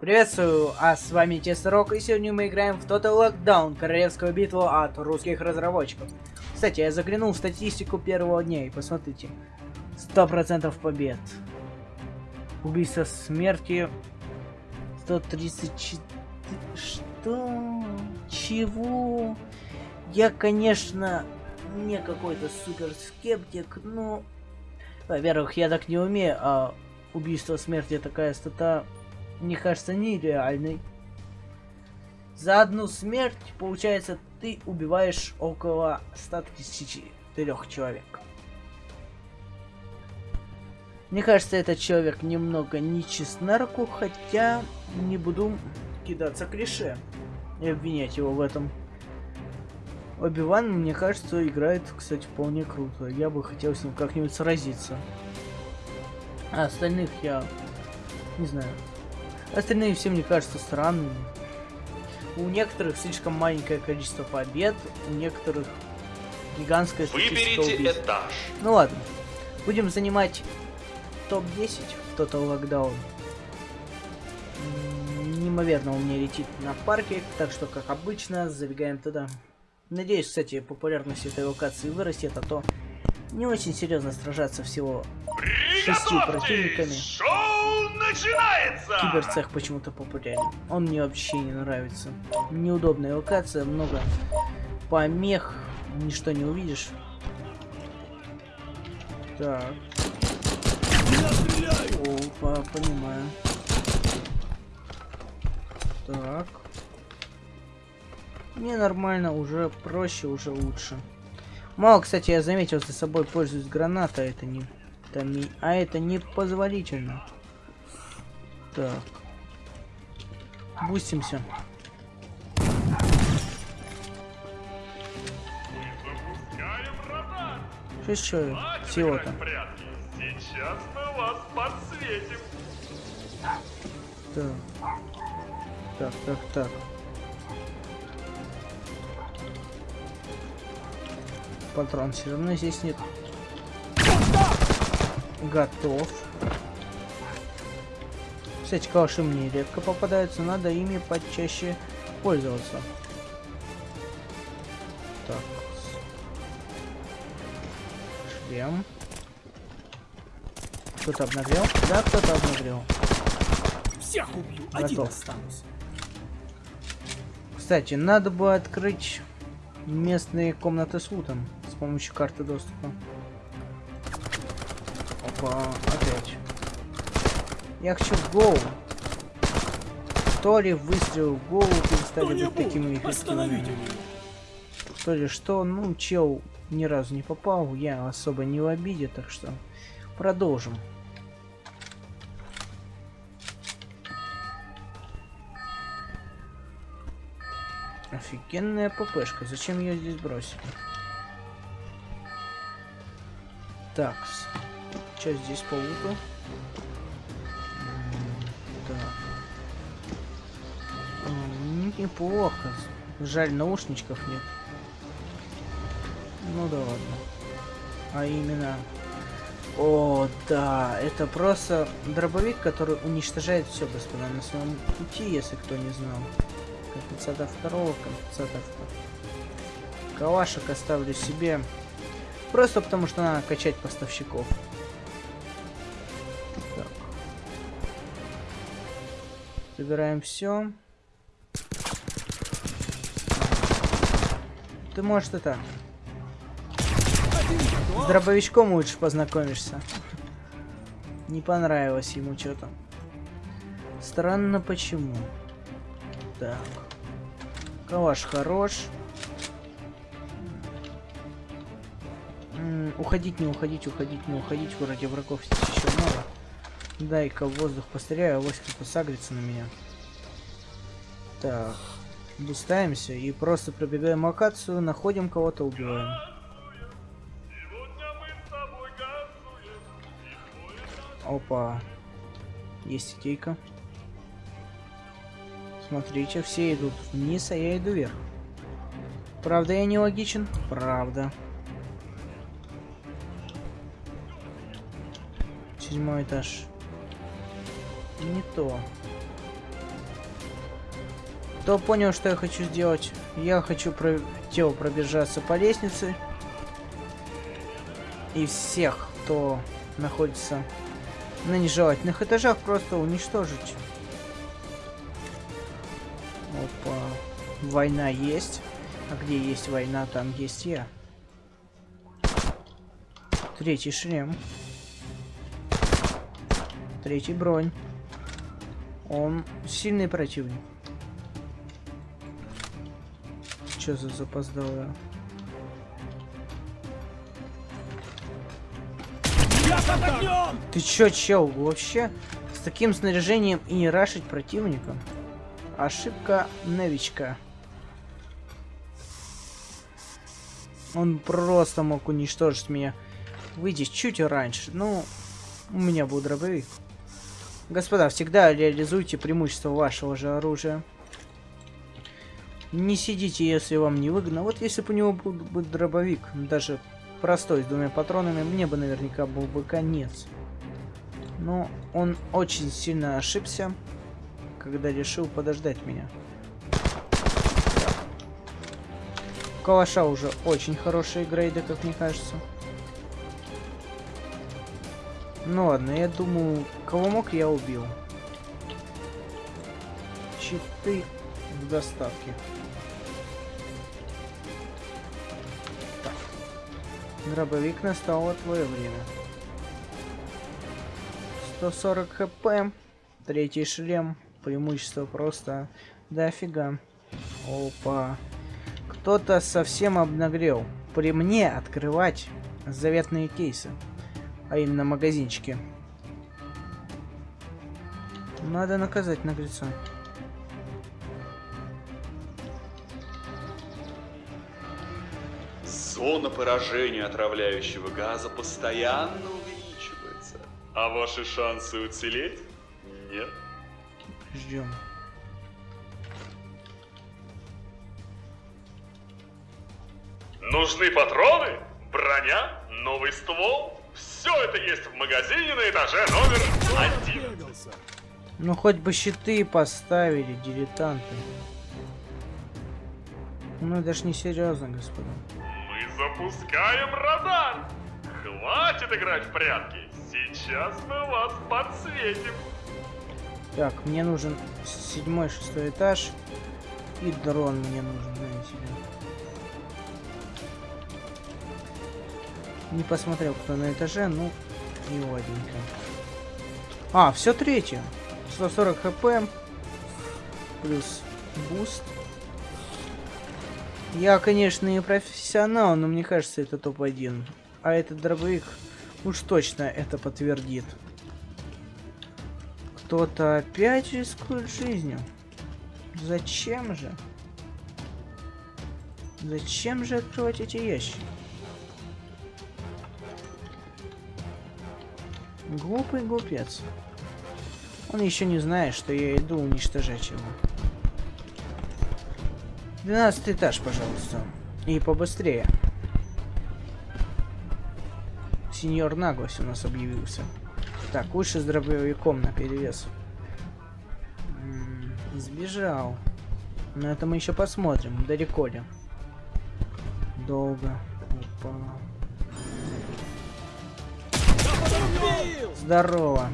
Приветствую, а с вами Тестерок, и сегодня мы играем в Total Lockdown, королевскую битву от русских разработчиков. Кстати, я заглянул в статистику первого дня, и посмотрите, 100% побед. Убийство смерти 134... Что? Чего? Я, конечно, не какой-то супер скептик, но... Во-первых, я так не умею, а убийство смерти такая стата мне кажется, нереальной. За одну смерть, получается, ты убиваешь около 134 человек. Мне кажется, этот человек немного нечист на хотя не буду кидаться клише и обвинять его в этом. Оби-Ван, мне кажется, играет, кстати, вполне круто. Я бы хотел с ним как-нибудь сразиться. А остальных я не знаю. Остальные все мне кажутся странными. У некоторых слишком маленькое количество побед, у некоторых гигантское Выберите убийств. этаж. Ну ладно. Будем занимать топ-10 в Total Lockdown. Неимоверно у меня летит на парке, так что, как обычно, забегаем туда. Надеюсь, кстати, популярность этой локации вырастет, а то не очень серьезно сражаться всего шестью противниками. Шоу начинается! Киберцех почему-то популярен. Он мне вообще не нравится. Неудобная локация, много помех, ничто не увидишь. Так. Опа, понимаю. Так. Не нормально, уже проще, уже лучше. Мало, кстати, я заметил, за собой пользуюсь граната, это не... Не... А это не позволительно. Так. Бустимся. Что еще всего-то? Сейчас мы вас подсветим. Так. Так, так, так. патрон все равно здесь нет. Готов. Кстати, калаши мне редко попадаются, надо ими почаще пользоваться. Так. Шлем. Кто-то обнагрел? Да, кто-то обнагрел. Всех убью, Готов. один останусь. Кстати, надо бы открыть местные комнаты с лутом помощью карты доступа. Опа, опять. Я хочу в голову. То ли выстрел в голову перестали быть такими эффективными. То ли что, ну, чел ни разу не попал, я особо не в обиде, так что продолжим. Офигенная ППшка, зачем ее здесь бросили? Так, что здесь по луту? Неплохо. Жаль, наушничков нет. Ну да ладно. А именно... О, да, это просто дробовик, который уничтожает все, господа, на своем пути, если кто не знал. Компенсатор второго, компенсатор второго. Калашек оставлю себе. Просто потому что надо качать поставщиков. Так. Забираем все. Ты можешь это... С дробовичком лучше познакомишься. Не понравилось ему что-то. Странно почему. Так. Калаш хорош. уходить, не уходить, уходить, не уходить. Вроде врагов здесь еще много. Дай-ка в воздух постреляю, авось кто-то сагрится на меня. Так. Бустаемся и просто пробегаем локацию, находим кого-то, убиваем. Опа. Есть идейка. Смотрите, все идут вниз, а я иду вверх. Правда, я не логичен? Правда. Седьмой этаж. Не то. Кто понял, что я хочу сделать? Я хочу про... тело пробежаться по лестнице. И всех, кто находится на нежелательных этажах, просто уничтожить. Опа. Война есть. А где есть война, там есть я. Третий шлем. Третий бронь. Он сильный противник. Что за запоздалая? Ты чё, чел, вообще с таким снаряжением и не рашить противника? Ошибка новичка. Он просто мог уничтожить меня. Выйти чуть раньше. Ну, у меня был дробовик. Господа, всегда реализуйте преимущество вашего же оружия. Не сидите, если вам не выгодно. Вот если бы у него был бы дробовик, даже простой, с двумя патронами, мне бы наверняка был бы конец. Но он очень сильно ошибся, когда решил подождать меня. Калаша уже очень хорошие грейды, как мне кажется. Ну ладно, я думаю, кого мог, я убил. Щиты в доставке. Дробовик настало твое время. 140 хп. Третий шлем. Преимущество просто дофига. Опа. Кто-то совсем обнагрел. При мне открывать заветные кейсы. А именно магазинчики. Надо наказать наглеца. Зона поражения отравляющего газа постоянно увеличивается. А ваши шансы уцелеть? Нет. Ждем. Нужны патроны? Броня? Новый ствол? Все это есть в магазине на этаже номер один. Ну хоть бы щиты поставили, дилетанты. Ну это ж не серьезно, господа. Мы запускаем радар. Хватит играть в прятки. Сейчас мы вас подсветим. Так, мне нужен седьмой, шестой этаж. И дрон мне нужен, знаете ли. Не посмотрел, кто на этаже, ну, и ладненько. А, все третье. 140 хп. Плюс буст. Я, конечно, не профессионал, но мне кажется, это топ-1. А этот дробовик уж точно это подтвердит. Кто-то опять рискует жизнью. Зачем же? Зачем же открывать эти ящики? Глупый глупец. Он еще не знает, что я иду уничтожать его. 12 этаж, пожалуйста. И побыстрее. Сеньор Наглость у нас объявился. Так, лучше с дробовиком на перевес. Сбежал. Но это мы еще посмотрим, далеко ли. Долго. Убил! Здорово.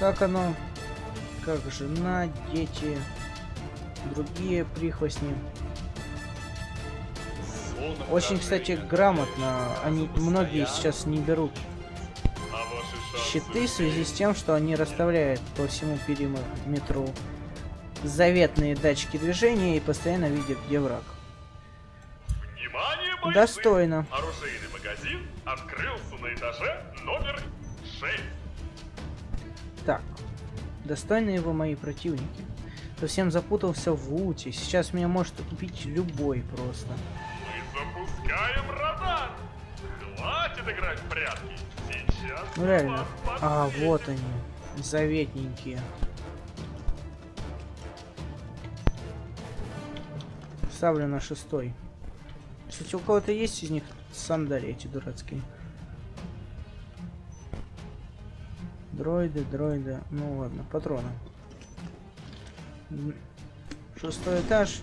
Как оно? Как жена, дети, другие прихвостни. Очень, кстати, грамотно. Они многие сейчас не берут А щиты в связи с тем, что они расставляют по всему периметру заветные датчики движения и постоянно видят, где враг. Внимание, бойцы! Достойно. Оружейный магазин открылся на этаже номер 6. Так, достойные вы мои противники. Совсем запутался в луте. Сейчас меня может купить любой просто. Мы запускаем радар. Хватит играть в прятки. Сейчас Ну реально. А, вот они. Заветненькие. Ставлю на шестой. Кстати, у кого-то есть из них сандали эти дурацкие? Дроиды, дроиды. Ну ладно, патроны. Шестой этаж.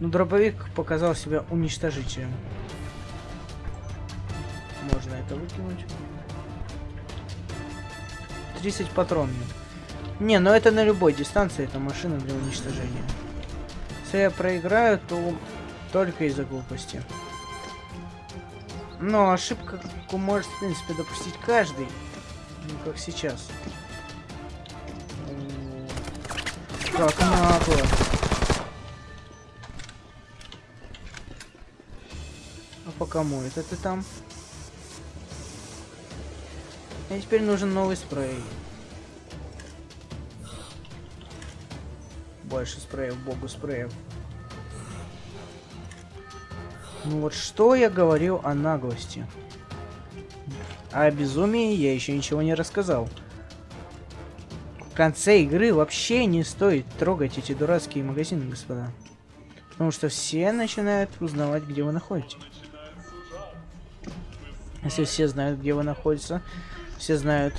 Но дробовик показал себя уничтожителем. Можно это выкинуть. 30 патронов. Не, ну это на любой дистанции, это машина для уничтожения. Если я проиграю, то только из-за глупости. Но ошибка может, в принципе, допустить каждый. Ну, как сейчас. Как нагло. А по кому это ты там? Мне теперь нужен новый спрей. Больше спреев, богу спреев. Ну вот что я говорил о наглости? А о безумии я еще ничего не рассказал. Конце игры вообще не стоит трогать эти дурацкие магазины, господа. Потому что все начинают узнавать, где вы находитесь. Если все знают, где вы находитесь, все знают,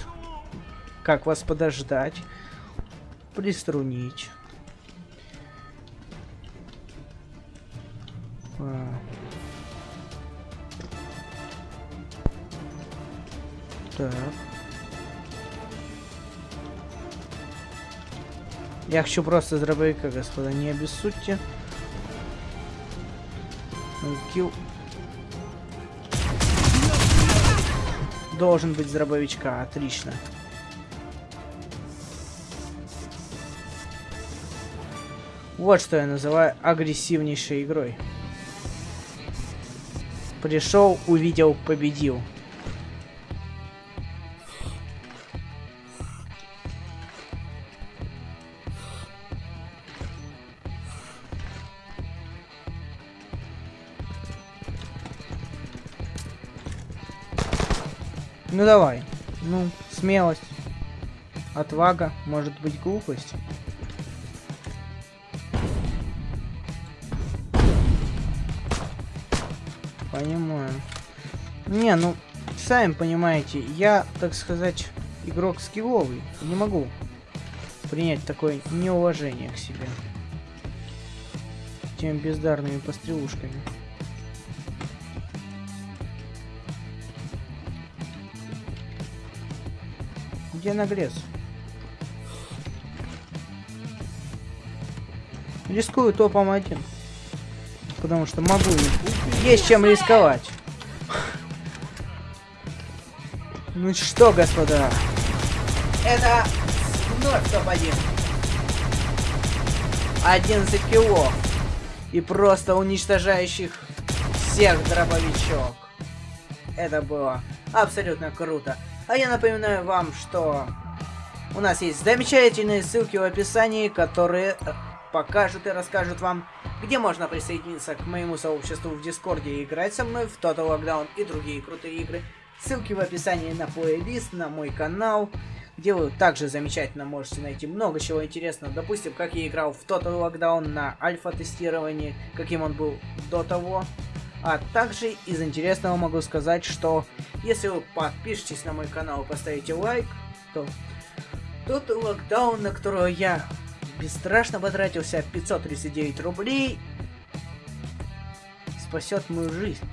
как вас подождать, приструнить. А. Так. Я хочу просто с дробовика, господа, не обессудьте. Килл. Должен быть с дробовичка, отлично. Вот что я называю агрессивнейшей игрой. Пришел, увидел, победил. Ну давай. Ну, смелость. Отвага, может быть глупость. Понимаю. Не, ну, сами понимаете, я, так сказать, игрок скилловый. Не могу принять такое неуважение к себе. Тем бездарными пострелушками. Где наглец? Рискую топом один. Потому что могу. Есть чем рисковать. Ну что, господа? Это вновь топ-1. 11 кило. И просто уничтожающих всех дробовичок. Это было абсолютно круто. А я напоминаю вам, что у нас есть замечательные ссылки в описании, которые покажут и расскажут вам, где можно присоединиться к моему сообществу в Дискорде и играть со мной в Total Lockdown и другие крутые игры. Ссылки в описании на плейлист, на мой канал, где вы также замечательно можете найти много чего интересного. Допустим, как я играл в Total Lockdown на альфа-тестировании, каким он был до того. А также из интересного могу сказать, что если вы подпишетесь на мой канал и поставите лайк, то тот локдаун, на которого я бесстрашно потратился 539 рублей, спасет мою жизнь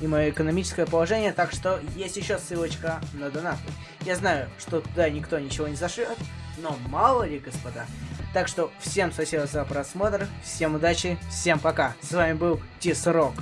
и мое экономическое положение, так что есть еще ссылочка на донаты. Я знаю, что туда никто ничего не зашлет, но мало ли, господа. Так что всем спасибо за просмотр, всем удачи, всем пока. С вами был Тис Рок.